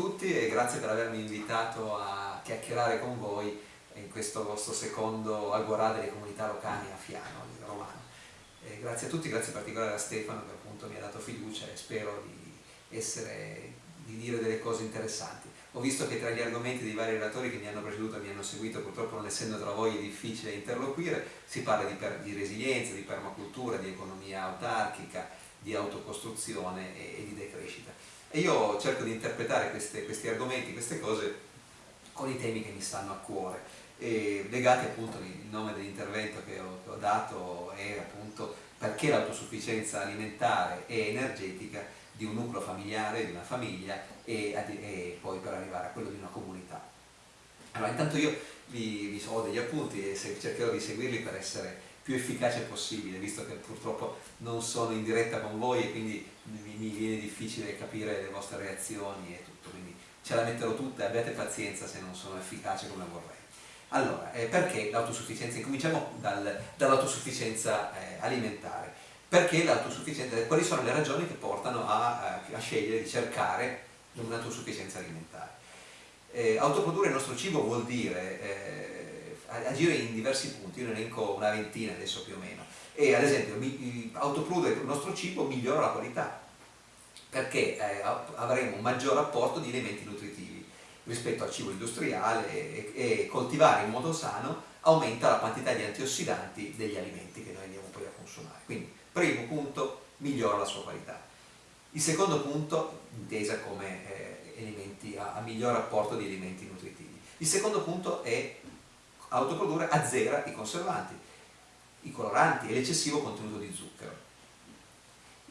tutti e grazie per avermi invitato a chiacchierare con voi in questo vostro secondo Agorà delle comunità locali a Fiano, in Romano. E grazie a tutti, grazie in particolare a Stefano che appunto mi ha dato fiducia e spero di, essere, di dire delle cose interessanti. Ho visto che tra gli argomenti dei vari relatori che mi hanno preceduto e mi hanno seguito, purtroppo non essendo tra voi difficile interloquire, si parla di, di resilienza, di permacultura, di economia autarchica, di autocostruzione e, e di decrescita. E io cerco di interpretare queste, questi argomenti, queste cose con i temi che mi stanno a cuore e legati appunto il nome dell'intervento che, che ho, dato è appunto perché l'autosufficienza alimentare e energetica di un nucleo familiare, di una famiglia e, e, poi per arrivare a quello di una comunità. Allora intanto io vi, vi ho degli appunti e cercherò di seguirli per essere più efficace possibile, visto che purtroppo non sono in diretta con voi e quindi mi, viene difficile capire le vostre reazioni e tutto, quindi ce la metterò tutta e abbiate pazienza se non sono efficace come vorrei. Allora, eh, perché l'autosufficienza? Incominciamo dal, dall'autosufficienza eh, alimentare. Perché l'autosufficienza? Quali sono le ragioni che portano a, a, a scegliere di cercare un'autosufficienza alimentare? Eh, autoprodurre il nostro cibo vuol dire eh, agire in diversi punti, io ne elenco una ventina adesso più o meno, e ad esempio autoprodurre il nostro cibo migliora la qualità, perché eh, avremo un maggior apporto di elementi nutritivi rispetto al cibo industriale e, e, coltivare in modo sano aumenta la quantità di antiossidanti degli alimenti che noi andiamo poi a consumare. Quindi, primo punto, migliora la sua qualità. Il secondo punto, intesa come eh, elementi a, a miglior apporto di elementi nutritivi. Il secondo punto è autoprodurre azzera i conservanti, i coloranti e l'eccessivo contenuto di zucchero.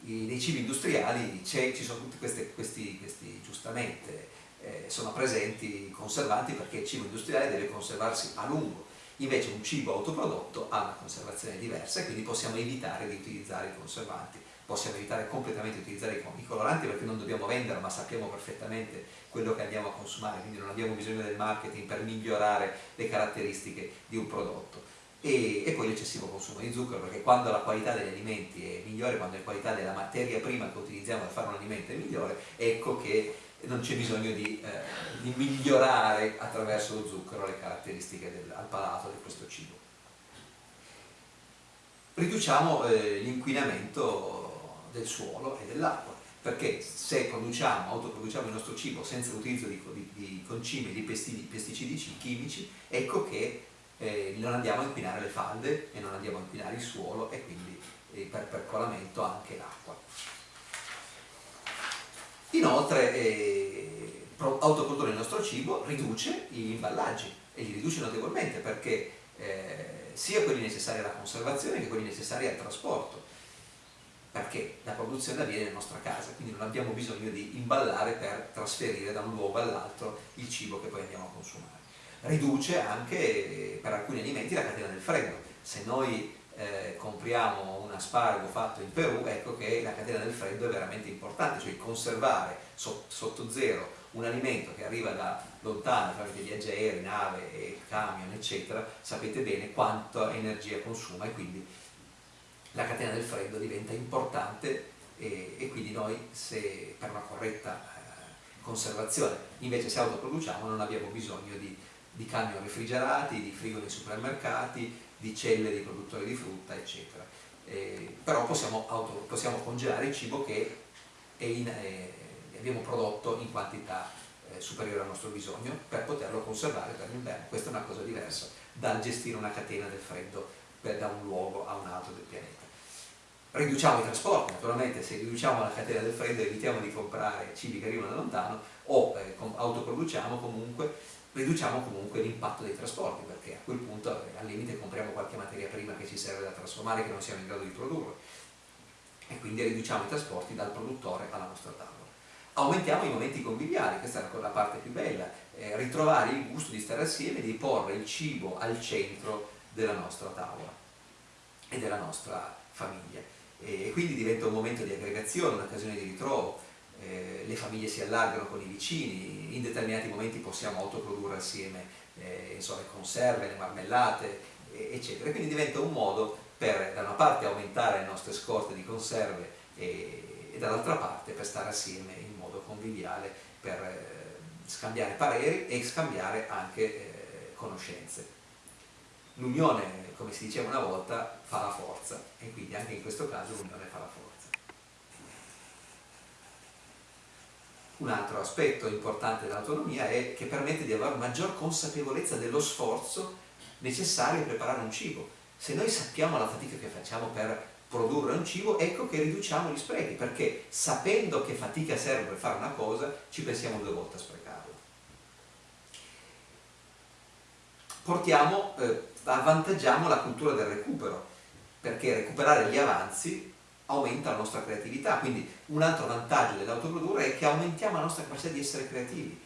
I, nei cibi industriali ci sono tutti questi, questi, questi giustamente, eh, sono presenti i conservanti perché il cibo industriale deve conservarsi a lungo, invece un cibo autoprodotto ha una conservazione diversa e quindi possiamo evitare di utilizzare i conservanti possiamo evitare completamente di utilizzare i coloranti perché non dobbiamo vendere ma sappiamo perfettamente quello che andiamo a consumare, quindi non abbiamo bisogno del marketing per migliorare le caratteristiche di un prodotto. E, e poi l'eccessivo consumo di zucchero perché quando la qualità degli alimenti è migliore, quando la qualità della materia prima che utilizziamo per fare un alimento è migliore, ecco che non c'è bisogno di, eh, di, migliorare attraverso lo zucchero le caratteristiche del, al palato di questo cibo. Riduciamo eh, l'inquinamento del suolo e dell'acqua perché se produciamo, autoproduciamo il nostro cibo senza l'utilizzo di, di, di concime di pesticidi, pesticidi, chimici, ecco che eh, non andiamo a inquinare le falde e non andiamo a inquinare il suolo e quindi eh, per percolamento anche l'acqua. Inoltre eh, autoprodurre il nostro cibo riduce gli imballaggi e li riduce notevolmente perché eh, sia quelli necessari alla conservazione che quelli necessari al trasporto perché la produzione avviene nella nostra casa, quindi non abbiamo bisogno di imballare per trasferire da un luogo all'altro il cibo che poi andiamo a consumare. Riduce anche per alcuni alimenti la catena del freddo. Se noi eh, compriamo un aspargo fatto in Perù, ecco che la catena del freddo è veramente importante, cioè conservare sotto zero un alimento che arriva da lontano tramite viaggi aerei, nave, camion, eccetera, sapete bene quanta energia consuma e quindi la catena del freddo diventa importante e, e quindi noi se per una corretta eh, conservazione invece se autoproduciamo non abbiamo bisogno di, di camion refrigerati, di frigo nei supermercati, di celle dei produttori di frutta eccetera. Eh, però possiamo, auto, possiamo, congelare il cibo che in, eh, abbiamo prodotto in quantità eh, superiore al nostro bisogno per poterlo conservare per l'inverno. Questa è una cosa diversa dal gestire una catena del freddo per, da un luogo a un altro del pianeta. Riduciamo i trasporti, naturalmente se riduciamo la catena del freddo evitiamo di comprare cibi che arrivano da lontano o eh, autoproduciamo comunque, riduciamo comunque l'impatto dei trasporti perché a quel punto eh, al limite compriamo qualche materia prima che ci serve da trasformare che non siamo in grado di produrre e quindi riduciamo i trasporti dal produttore alla nostra tavola. Aumentiamo i momenti conviviali, questa è la parte più bella, eh, ritrovare il gusto di stare assieme, di porre il cibo al centro della nostra tavola e della nostra famiglia. E quindi diventa un momento di aggregazione, un'occasione di ritrovo, eh, le famiglie si allargano con i vicini, in determinati momenti possiamo autoprodurre assieme eh, insomma, le conserve, le marmellate, eccetera. Quindi diventa un modo per da una parte aumentare le nostre scorte di conserve e, e dall'altra parte per stare assieme in modo conviviale per, scambiare pareri e scambiare anche eh, conoscenze. L'unione, come si diceva una volta, fa la forza e quindi anche in questo caso l'unione fa la forza. Un altro aspetto importante dell'autonomia è che permette di avere maggior consapevolezza dello sforzo necessario a preparare un cibo. Se noi sappiamo la fatica che facciamo per produrre un cibo, ecco che riduciamo gli sprechi, perché sapendo che fatica serve per fare una cosa, ci pensiamo due volte a sprecarla. Portiamo, eh, avvantaggiamo la cultura del recupero, perché recuperare gli avanzi aumenta la nostra creatività, quindi un altro vantaggio dell'autoprodurre è che aumentiamo la nostra capacità di essere creativi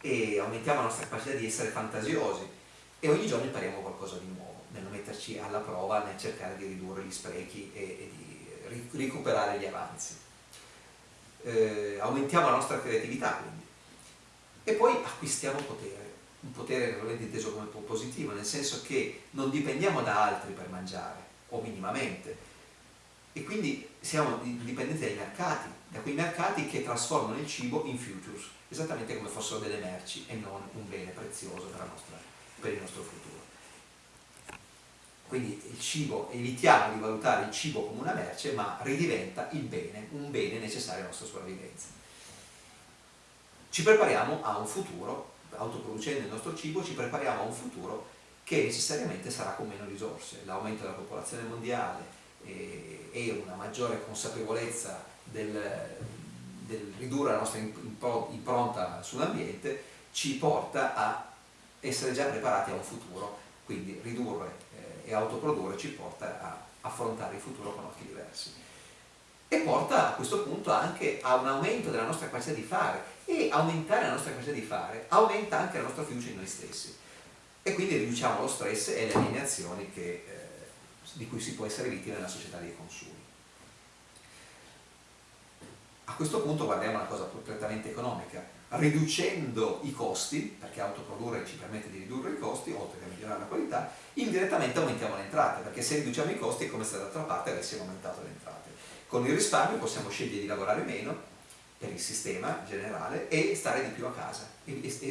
e aumentiamo la nostra capacità di essere fantasiosi. E ogni giorno impariamo qualcosa di nuovo nel metterci alla prova, nel cercare di ridurre gli sprechi e, e di recuperare gli avanzi. Eh, aumentiamo la nostra creatività quindi. E poi acquistiamo potere, un potere realmente inteso come positivo, nel senso che non dipendiamo da altri per mangiare, o minimamente, e quindi siamo dipendenti dai mercati, da quei mercati che trasformano il cibo in futures, esattamente come fossero delle merci e non un bene prezioso per, nostra, per il nostro futuro. Quindi il cibo, evitiamo di valutare il cibo come una merce, ma ridiventa il bene, un bene necessario alla nostra sopravvivenza. Ci prepariamo a un futuro, autoproducendo il nostro cibo, ci prepariamo a un futuro che necessariamente sarà con meno risorse. L'aumento della popolazione mondiale, e, e una maggiore consapevolezza del, del ridurre la nostra impronta sull'ambiente ci porta a essere già preparati a un futuro, quindi ridurre eh, e autoprodurre ci porta a affrontare il futuro con occhi diversi. E porta a questo punto anche a un aumento della nostra capacità di fare e aumentare la nostra capacità di fare aumenta anche la nostra fiducia in noi stessi e quindi riduciamo lo stress e le alienazioni che eh, di cui si può essere vittima nella società dei consumi. A questo punto guardiamo una cosa prettamente economica, riducendo i costi, perché autoprodurre ci permette di ridurre i costi, oltre che migliorare la qualità, indirettamente aumentiamo le entrate, perché se riduciamo i costi è come se dall'altra parte avessimo aumentato le entrate. Con il risparmio possiamo scegliere di lavorare meno per il sistema generale e stare di più a casa,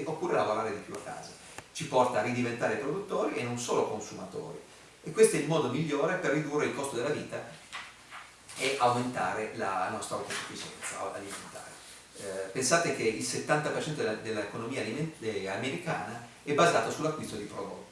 oppure lavorare di più a casa. Ci porta a ridiventare produttori e non solo consumatori e questo è il modo migliore per ridurre il costo della vita e aumentare la nostra autosufficienza alimentare. Eh, pensate che il 70% dell'economia dell americana è basato sull'acquisto di prodotti